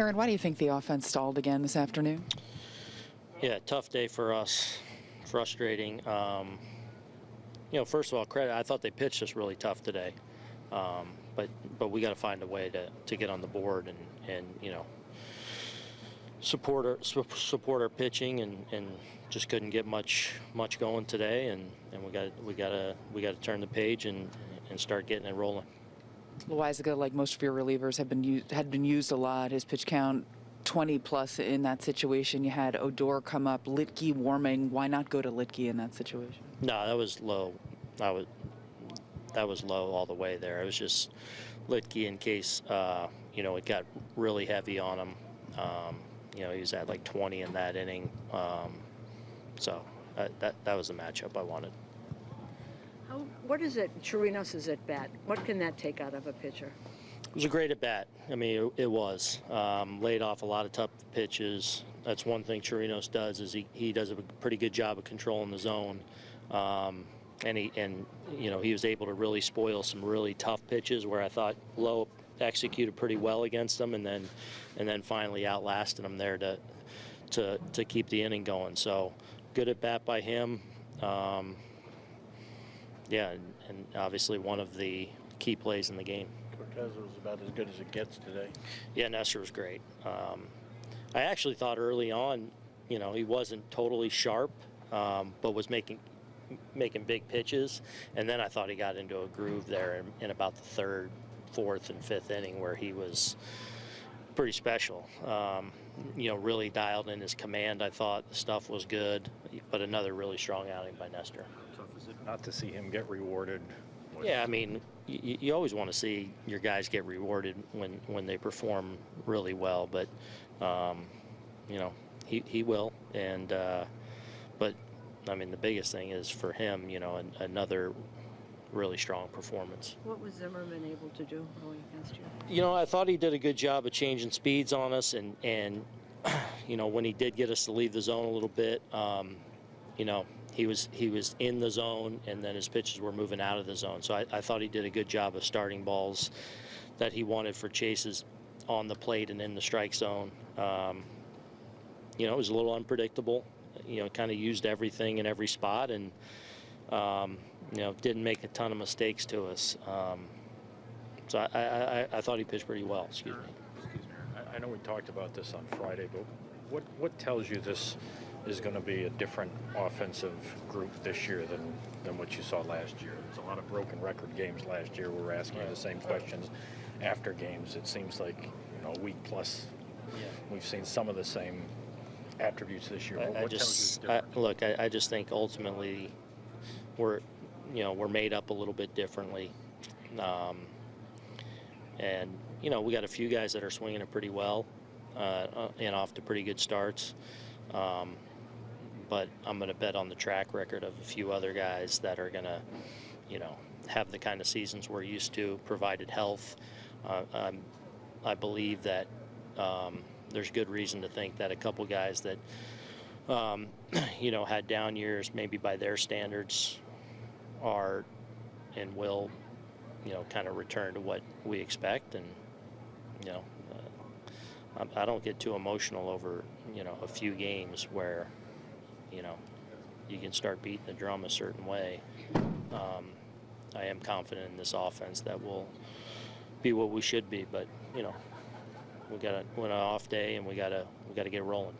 Aaron, why do you think the offense stalled again this afternoon? Yeah, tough day for us. Frustrating. Um, you know, first of all, credit. I thought they pitched us really tough today, um, but but we got to find a way to, to get on the board and and you know support our su- support our pitching and, and just couldn't get much much going today and, and we got we got to we got to turn the page and and start getting it rolling. Loaisiga, like most of your relievers, have been had been used a lot. His pitch count 20 plus in that situation. You had Odor come up, Luetge warming. Why not go to Luetge in that situation? No, that was low. I was that was low all the way there. It was just Luetge in case uh, you know it got really heavy on him. Um, you know, he was at like 20 in that inning. Um, so uh, that that was the matchup I wanted. How, what is it, Chirinos is at bat? What can that take out of a pitcher? It was a great at bat. I mean, it, it was. Um, laid off a lot of tough pitches. That's one thing Chirinos does is he, he does a pretty good job of controlling the zone. Um, and he and you know he was able to really spoil some really tough pitches where I thought Lowe executed pretty well against them, and then and then finally outlasted them there to to to keep the inning going. So good at bat by him. Um, yeah, and, obviously one of the key plays in the game. Cortes was about as good as it gets today. Yeah, Nestor was great. Um, I actually thought early on, you know, he wasn't totally sharp, um, but was making making big pitches. And then I thought he got into a groove there in, in about the third, fourth, and fifth inning where he was pretty special. Um, you know, really dialed in his command. I thought the stuff was good, but another really strong outing by Nestor. Tough is it not to see him get rewarded? Yeah, I mean, you, you always want to see your guys get rewarded when, when they perform really well, but um, you know he, he will, and uh, but I mean the biggest thing is for him, you know, an, another really strong performance. What was Zimmermann able to do going against you? You know, I thought he did a good job of changing speeds on us, and and you know when he did get us to leave the zone a little bit, um, you know he was he was in the zone, and then his pitches were moving out of the zone. So I, I thought he did a good job of starting balls that he wanted for chases on the plate and in the strike zone. Um, you know, it was a little unpredictable. You know, kind of used everything in every spot, and um, you know didn't make a ton of mistakes to us. Um, so I, I, I, I thought he pitched pretty well. Excuse me. Excuse me. I, I know we talked about this on Friday, but what what tells you this is going to be a different offensive group this year than than what you saw last year? There's a lot of broken record games last year. We were asking the same questions after games. It seems like you know a week plus. Yeah. We've seen some of the same attributes this year. What, I, I just I, look. I, I just think ultimately we're you know we're made up a little bit differently, um, and you know we got a few guys that are swinging it pretty well uh, uh, and off to pretty good starts. Um, but I'm going to bet on the track record of a few other guys that are going to, you know, have the kind of seasons we're used to, provided health. Uh, I believe that um, there's good reason to think that a couple guys that, um, you know, had down years, maybe by their standards, are and will, you know, kind of return to what we expect. And, you know, uh, I I don't get too emotional over, you know, a few games where, you know, you can start beating the drum a certain way. Um, I am confident in this offense that will be what we should be, but you know, we got an off day and we gotta we gotta get rolling.